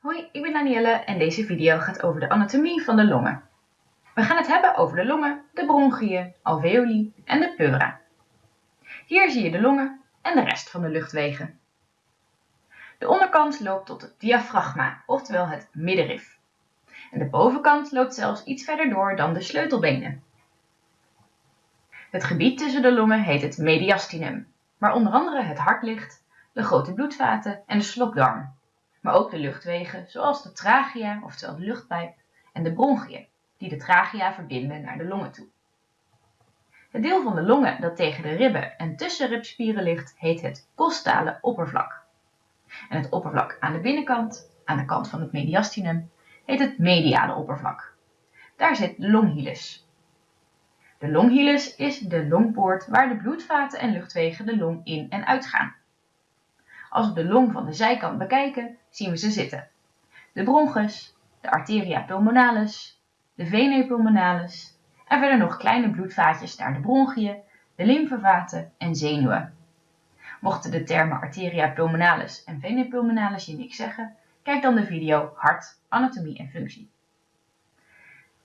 Hoi, ik ben Danielle en deze video gaat over de anatomie van de longen. We gaan het hebben over de longen, de bronchiën, alveoli en de pleura. Hier zie je de longen en de rest van de luchtwegen. De onderkant loopt tot het diafragma, oftewel het middenrif. En de bovenkant loopt zelfs iets verder door dan de sleutelbenen. Het gebied tussen de longen heet het mediastinum, waar onder andere het hart ligt, de grote bloedvaten en de slokdarm maar ook de luchtwegen zoals de trachea, oftewel de luchtpijp, en de bronchiën, die de trachea verbinden naar de longen toe. Het deel van de longen dat tegen de ribben en tussenribspieren ligt, heet het costale oppervlak. En het oppervlak aan de binnenkant, aan de kant van het mediastinum, heet het mediale oppervlak. Daar zit de longhilus. De longhilus is de longpoort waar de bloedvaten en luchtwegen de long in en uitgaan. Als we de long van de zijkant bekijken, zien we ze zitten. De bronchus, de arteria pulmonalis, de vena pulmonalis en verder nog kleine bloedvaatjes naar de bronchiën, de lymfevaten en zenuwen. Mochten de termen arteria pulmonalis en vena pulmonalis je niks zeggen, kijk dan de video Hart, Anatomie en Functie.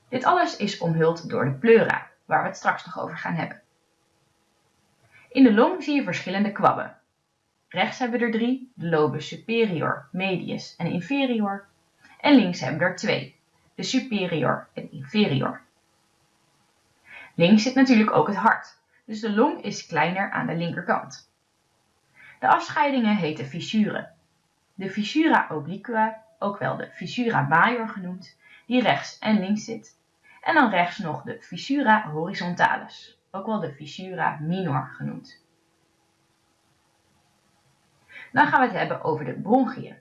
Dit alles is omhuld door de pleura, waar we het straks nog over gaan hebben. In de long zie je verschillende kwabben, Rechts hebben we er drie, de lobus superior, medius en inferior. En links hebben we er twee, de superior en inferior. Links zit natuurlijk ook het hart, dus de long is kleiner aan de linkerkant. De afscheidingen heten fissuren. De fissura obliqua, ook wel de fissura major genoemd, die rechts en links zit. En dan rechts nog de fissura horizontalis, ook wel de fissura minor genoemd. Dan gaan we het hebben over de bronchiën.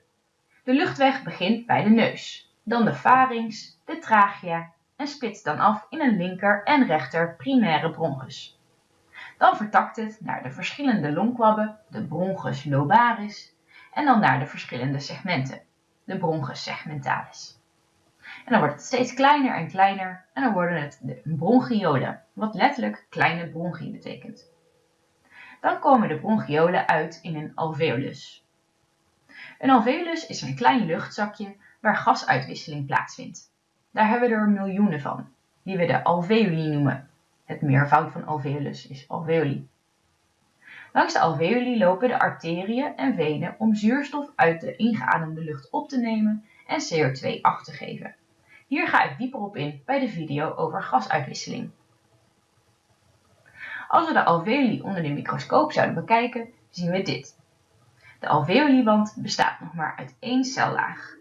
De luchtweg begint bij de neus, dan de pharynx, de trachea en splitst dan af in een linker en rechter primaire bronchus. Dan vertakt het naar de verschillende longkwabben, de bronchus lobaris, en dan naar de verschillende segmenten, de bronchus segmentalis. En dan wordt het steeds kleiner en kleiner en dan worden het de bronchiolen, wat letterlijk kleine bronchie betekent. Dan komen de bronchiolen uit in een alveolus. Een alveolus is een klein luchtzakje waar gasuitwisseling plaatsvindt. Daar hebben we er miljoenen van, die we de alveoli noemen. Het meervoud van alveolus is alveoli. Langs de alveoli lopen de arteriën en venen om zuurstof uit de ingeademde lucht op te nemen en CO2 af te geven. Hier ga ik dieper op in bij de video over gasuitwisseling. Als we de alveoli onder de microscoop zouden bekijken, zien we dit. De alveoliwand bestaat nog maar uit één cellaag.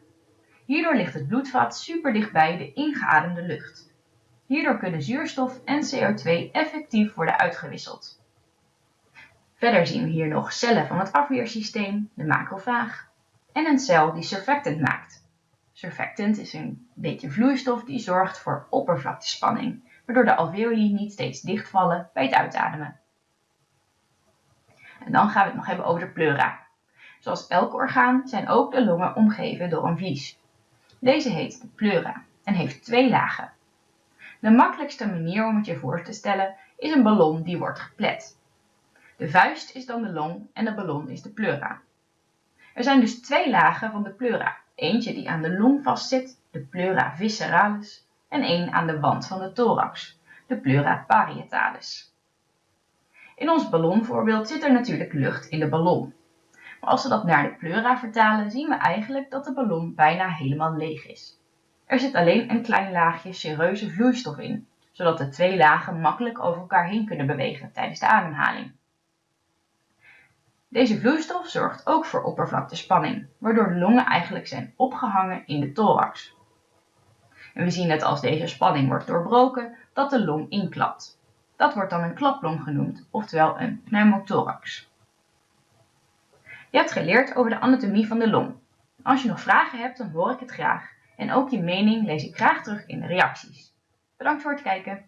Hierdoor ligt het bloedvat super dichtbij de ingeademde lucht. Hierdoor kunnen zuurstof en CO2 effectief worden uitgewisseld. Verder zien we hier nog cellen van het afweersysteem, de macrofaag, en een cel die surfactant maakt. Surfactant is een beetje vloeistof die zorgt voor oppervlaktespanning waardoor de alveoli niet steeds dichtvallen bij het uitademen. En dan gaan we het nog hebben over de pleura. Zoals elk orgaan zijn ook de longen omgeven door een vlies. Deze heet de pleura en heeft twee lagen. De makkelijkste manier om het je voor te stellen is een ballon die wordt geplet. De vuist is dan de long en de ballon is de pleura. Er zijn dus twee lagen van de pleura. Eentje die aan de long vastzit, de pleura visceralis, en één aan de wand van de thorax, de pleura parietalis. In ons ballonvoorbeeld zit er natuurlijk lucht in de ballon. Maar als we dat naar de pleura vertalen, zien we eigenlijk dat de ballon bijna helemaal leeg is. Er zit alleen een klein laagje sereuze vloeistof in, zodat de twee lagen makkelijk over elkaar heen kunnen bewegen tijdens de ademhaling. Deze vloeistof zorgt ook voor oppervlaktespanning, waardoor de longen eigenlijk zijn opgehangen in de thorax. En we zien dat als deze spanning wordt doorbroken, dat de long inklapt. Dat wordt dan een klaplong genoemd, oftewel een pneumothorax. Je hebt geleerd over de anatomie van de long. Als je nog vragen hebt, dan hoor ik het graag. En ook je mening lees ik graag terug in de reacties. Bedankt voor het kijken.